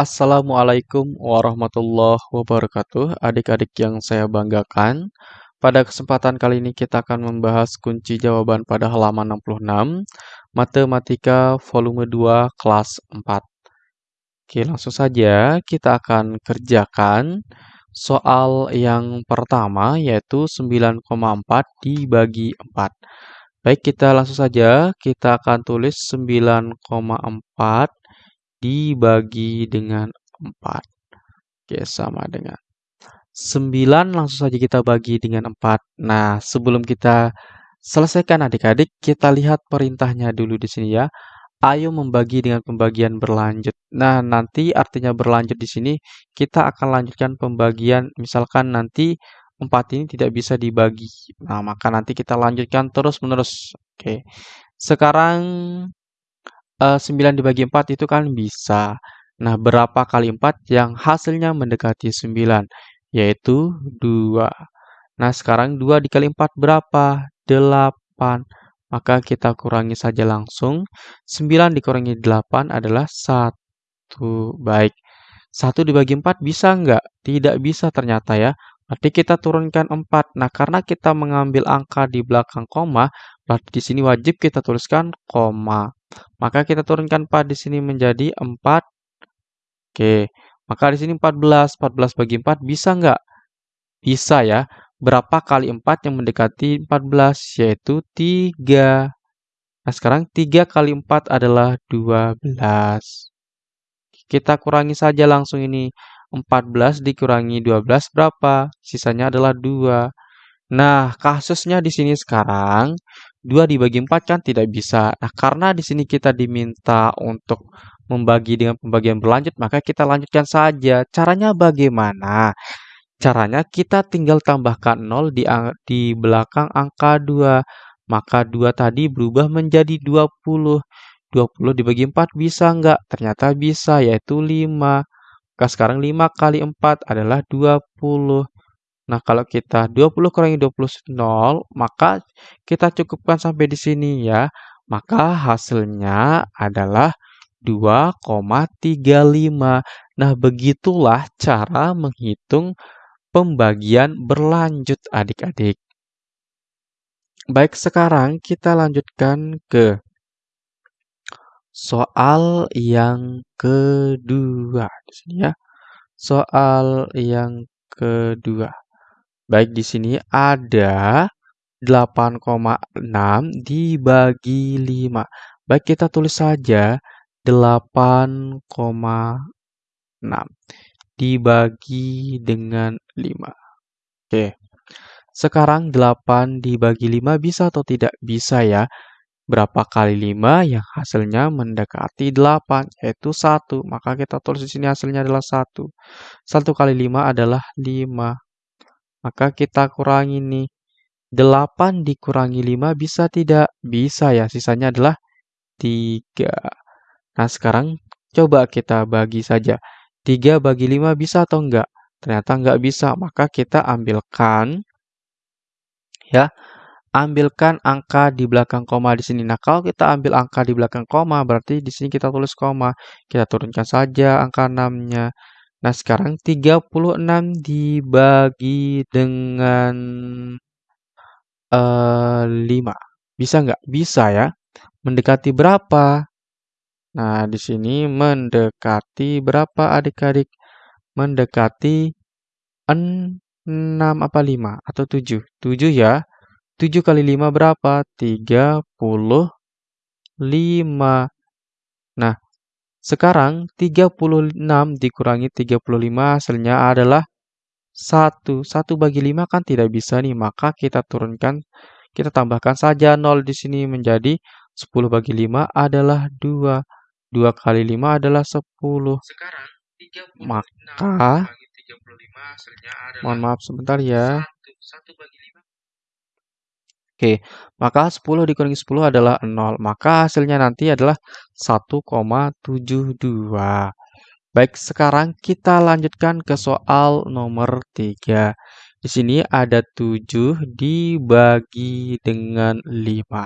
Assalamualaikum warahmatullahi wabarakatuh, adik-adik yang saya banggakan. Pada kesempatan kali ini kita akan membahas kunci jawaban pada halaman 66, Matematika volume 2 kelas 4. Oke, langsung saja kita akan kerjakan soal yang pertama yaitu 9,4 dibagi 4. Baik, kita langsung saja kita akan tulis 9,4 dibagi dengan 4. Oke, sama dengan 9 langsung saja kita bagi dengan 4. Nah, sebelum kita selesaikan adik-adik, kita lihat perintahnya dulu di sini ya. Ayo membagi dengan pembagian berlanjut. Nah, nanti artinya berlanjut di sini kita akan lanjutkan pembagian misalkan nanti 4 ini tidak bisa dibagi. Nah, maka nanti kita lanjutkan terus-menerus. Oke. Sekarang 9 dibagi 4 itu kan bisa. Nah, berapa kali 4 yang hasilnya mendekati 9? Yaitu 2. Nah, sekarang 2 dikali 4 berapa? 8. Maka kita kurangi saja langsung. 9 dikurangi 8 adalah 1. Baik. 1 dibagi 4 bisa nggak? Tidak bisa ternyata ya. Berarti kita turunkan 4. Nah, karena kita mengambil angka di belakang koma, berarti di sini wajib kita tuliskan koma. Maka kita turunkan 4 di sini menjadi 4. Oke, maka di sini 14. 14 bagi 4 bisa nggak? Bisa ya. Berapa kali 4 yang mendekati 14? Yaitu 3. Nah, sekarang 3 kali 4 adalah 12. Kita kurangi saja langsung ini. 14 dikurangi 12 berapa? Sisanya adalah 2. Nah, kasusnya di sini sekarang 2 dibagi 4 kan tidak bisa. Nah, karena di sini kita diminta untuk membagi dengan pembagian berlanjut, maka kita lanjutkan saja. Caranya bagaimana? Caranya kita tinggal tambahkan 0 di, di belakang angka 2. Maka 2 tadi berubah menjadi 20. 20 dibagi 4 bisa nggak? Ternyata bisa, yaitu 5. Maka sekarang 5 kali 4 adalah 20. Nah, kalau kita 20 kurangi 20 0, maka kita cukupkan sampai di sini ya. Maka hasilnya adalah 2,35. Nah, begitulah cara menghitung pembagian berlanjut adik-adik. Baik, sekarang kita lanjutkan ke soal yang kedua. Di sini ya. Soal yang kedua. Baik, di sini ada 8,6 dibagi 5. Baik, kita tulis saja 8,6 dibagi dengan 5. Oke. Sekarang 8 dibagi 5 bisa atau tidak? Bisa ya. Berapa kali 5 yang hasilnya mendekati 8, yaitu 1. Maka kita tulis di sini hasilnya adalah 1. 1 kali 5 adalah 5. Maka kita kurangi nih. 8 dikurangi 5 bisa tidak? Bisa ya, sisanya adalah 3. Nah, sekarang coba kita bagi saja. 3 bagi 5 bisa atau enggak? Ternyata enggak bisa, maka kita ambilkan ya. Ambilkan angka di belakang koma di sini. Nah, kalau kita ambil angka di belakang koma, berarti di sini kita tulis koma. Kita turunkan saja angka 6-nya. Nah, sekarang 36 dibagi dengan uh, eh, 5. Bisa nggak? Bisa ya. Mendekati berapa? Nah, di sini mendekati berapa adik-adik? Mendekati 6 apa 5 atau 7? 7 ya. 7 kali 5 berapa? 35. Nah, sekarang 36 dikurangi 35 hasilnya adalah 1. 1 bagi 5 kan tidak bisa nih, maka kita turunkan, kita tambahkan saja 0 di sini menjadi 10 bagi 5 adalah 2. 2 kali 5 adalah 10. Sekarang, 36 maka, bagi 35 hasilnya adalah mohon maaf sebentar ya. 1. 1 bagi Oke, maka 10 dikurangi 10 adalah 0. Maka hasilnya nanti adalah 1,72. Baik, sekarang kita lanjutkan ke soal nomor 3. Di sini ada 7 dibagi dengan 5.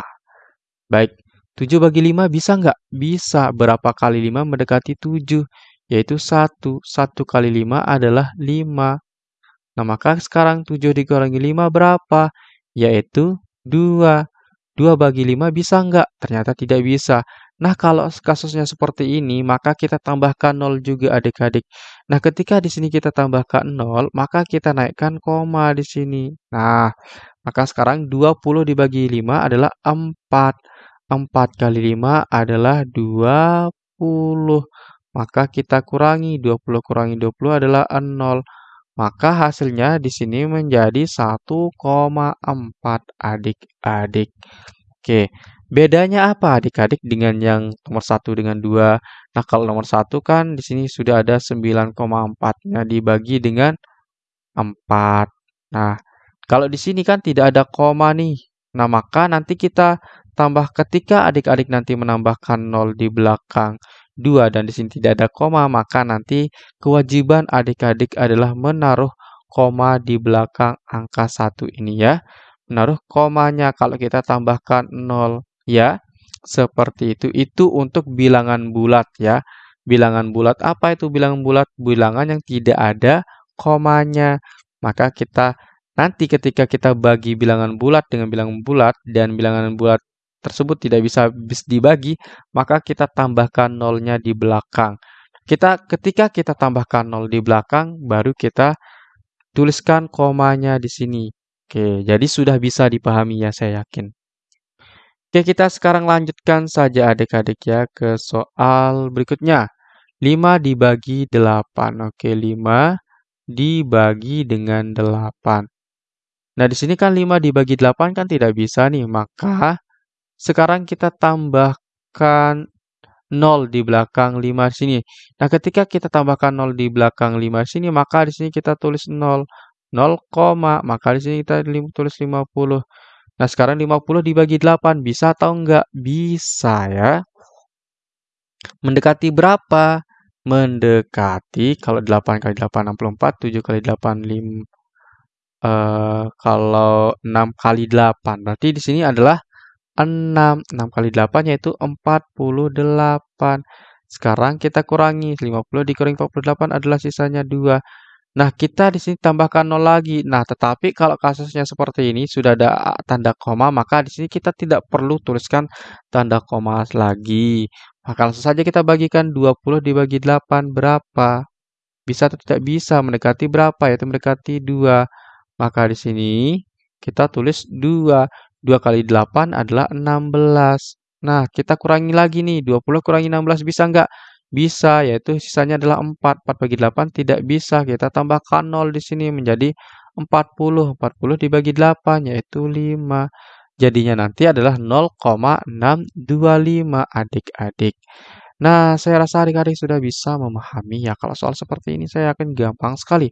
Baik, 7 bagi 5 bisa nggak? Bisa. Berapa kali 5 mendekati 7? yaitu 1. 1 kali 5 adalah 5. Nah, maka sekarang 7 dikurangi 5 berapa? Yaitu 2. 2 bagi 5 bisa nggak? Ternyata tidak bisa. Nah, kalau kasusnya seperti ini, maka kita tambahkan 0 juga adik-adik. Nah, ketika di sini kita tambahkan 0, maka kita naikkan koma di sini. Nah, maka sekarang 20 dibagi 5 adalah 4. 4 kali 5 adalah 20. Maka kita kurangi, 20 kurangi 20 adalah 0. Maka hasilnya di sini menjadi 1,4 adik-adik. Oke, bedanya apa adik-adik dengan yang nomor 1 dengan 2? Nah, kalau nomor 1 kan di sini sudah ada 9,4-nya dibagi dengan 4. Nah, kalau di sini kan tidak ada koma nih. Nah, maka nanti kita tambah ketika adik-adik nanti menambahkan 0 di belakang 2 dan di sini tidak ada koma, maka nanti kewajiban adik-adik adalah menaruh koma di belakang angka 1 ini ya. Menaruh komanya kalau kita tambahkan 0 ya. Seperti itu. Itu untuk bilangan bulat ya. Bilangan bulat apa itu bilangan bulat? Bilangan yang tidak ada komanya. Maka kita nanti ketika kita bagi bilangan bulat dengan bilangan bulat dan bilangan bulat tersebut tidak bisa dibagi, maka kita tambahkan nolnya di belakang. Kita ketika kita tambahkan nol di belakang, baru kita tuliskan komanya di sini. Oke, jadi sudah bisa dipahami ya saya yakin. Oke, kita sekarang lanjutkan saja adik-adik ya ke soal berikutnya. 5 dibagi 8. Oke, 5 dibagi dengan 8. Nah, di sini kan 5 dibagi 8 kan tidak bisa nih, maka sekarang kita tambahkan 0 di belakang 5 sini. Nah, ketika kita tambahkan 0 di belakang 5 sini, maka di sini kita tulis 0. 0, maka di sini kita tulis 50. Nah, sekarang 50 dibagi 8 bisa atau enggak? Bisa ya. Mendekati berapa? Mendekati kalau 8 kali 8 64, 7 kali 8 5 uh, kalau 6 kali 8. Berarti di sini adalah 6. 6 kali 8 yaitu 48. Sekarang kita kurangi. 50 dikurangi 48 adalah sisanya 2. Nah, kita di sini tambahkan 0 lagi. Nah, tetapi kalau kasusnya seperti ini sudah ada tanda koma, maka di sini kita tidak perlu tuliskan tanda koma lagi. Maka langsung saja kita bagikan 20 dibagi 8 berapa? Bisa atau tidak bisa? Mendekati berapa? Yaitu mendekati 2. Maka di sini kita tulis 2. 2 kali 8 adalah 16. Nah, kita kurangi lagi nih. 20 kurangi 16 bisa nggak? Bisa, yaitu sisanya adalah 4. 4 bagi 8 tidak bisa. Kita tambahkan 0 di sini menjadi 40. 40 dibagi 8 yaitu 5. Jadinya nanti adalah 0,625 adik-adik. Nah, saya rasa adik-adik sudah bisa memahami ya. Kalau soal seperti ini saya yakin gampang sekali